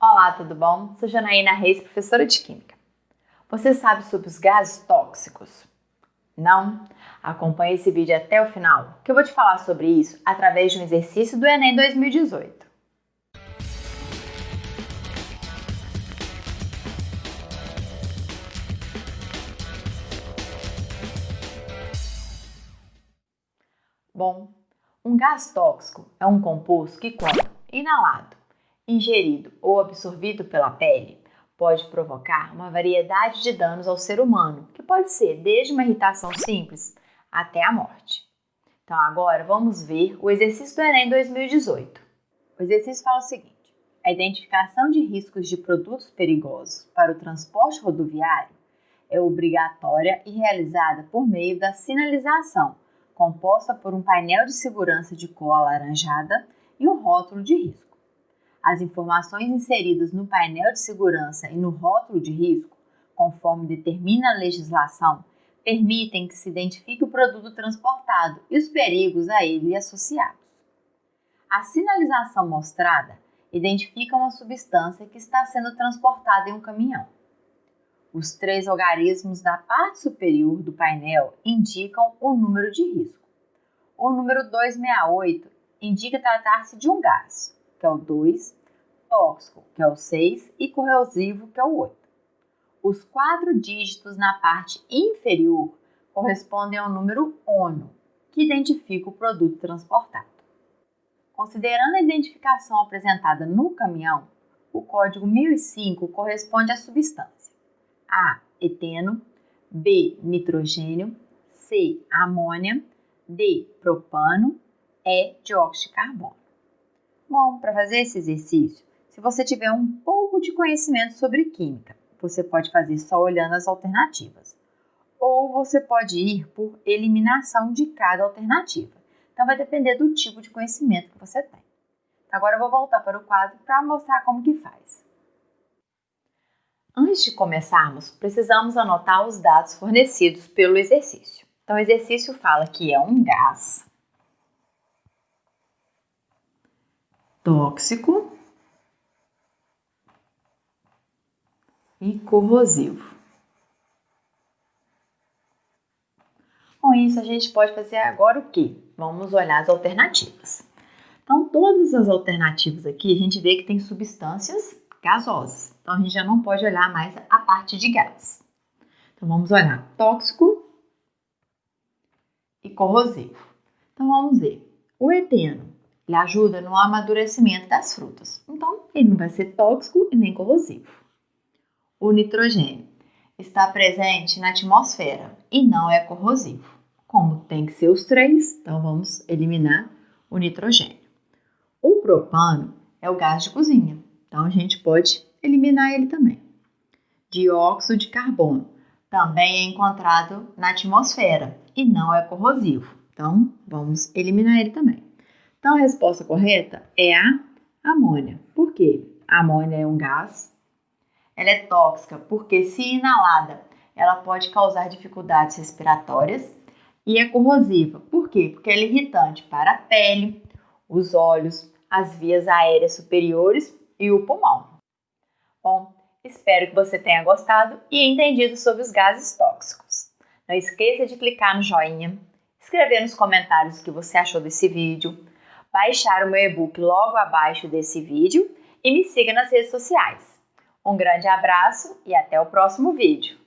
Olá, tudo bom? Sou Janaína Reis, professora de Química. Você sabe sobre os gases tóxicos? Não? Acompanhe esse vídeo até o final, que eu vou te falar sobre isso através de um exercício do Enem 2018. Bom, um gás tóxico é um composto que, quando inalado, ingerido ou absorvido pela pele, pode provocar uma variedade de danos ao ser humano, que pode ser desde uma irritação simples até a morte. Então, agora vamos ver o exercício do Enem 2018. O exercício fala o seguinte: a identificação de riscos de produtos perigosos para o transporte rodoviário é obrigatória e realizada por meio da sinalização, composta por um painel de segurança de cor alaranjada e um rótulo de risco. As informações inseridas no painel de segurança e no rótulo de risco, conforme determina a legislação, permitem que se identifique o produto transportado e os perigos a ele associados. A sinalização mostrada identifica uma substância que está sendo transportada em um caminhão. Os três algarismos da parte superior do painel indicam o número de risco. O número 268 indica tratar-se de um gás que é o 2, tóxico, que é o 6, e corrosivo, que é o 8. Os quatro dígitos na parte inferior correspondem ao número ONU, que identifica o produto transportado. Considerando a identificação apresentada no caminhão, o código 1005 corresponde à substância A. Eteno, B. Nitrogênio, C. Amônia, D. Propano, E. Dióxido de carbono. Bom, para fazer esse exercício, se você tiver um pouco de conhecimento sobre química, você pode fazer só olhando as alternativas. Ou você pode ir por eliminação de cada alternativa. Então vai depender do tipo de conhecimento que você tem. Agora eu vou voltar para o quadro para mostrar como que faz. Antes de começarmos, precisamos anotar os dados fornecidos pelo exercício. Então o exercício fala que é um gás tóxico e corrosivo. Com isso, a gente pode fazer agora o que? Vamos olhar as alternativas. Então, todas as alternativas aqui, a gente vê que tem substâncias gasosas. Então, a gente já não pode olhar mais a parte de gás. Então, vamos olhar tóxico e corrosivo. Então, vamos ver. O eteno ele ajuda no amadurecimento das frutas. Então, ele não vai ser tóxico e nem corrosivo. O nitrogênio está presente na atmosfera e não é corrosivo. Como tem que ser os três, então vamos eliminar o nitrogênio. O propano é o gás de cozinha, então a gente pode eliminar ele também. Dióxido de carbono também é encontrado na atmosfera e não é corrosivo, então vamos eliminar ele também. Então, a resposta correta é a amônia. Por quê? A amônia é um gás. Ela é tóxica porque, se inalada, ela pode causar dificuldades respiratórias. E é corrosiva. Por quê? Porque ela é irritante para a pele, os olhos, as vias aéreas superiores e o pulmão. Bom, espero que você tenha gostado e entendido sobre os gases tóxicos. Não esqueça de clicar no joinha, escrever nos comentários o que você achou desse vídeo, baixar o meu e-book logo abaixo desse vídeo e me siga nas redes sociais. Um grande abraço e até o próximo vídeo!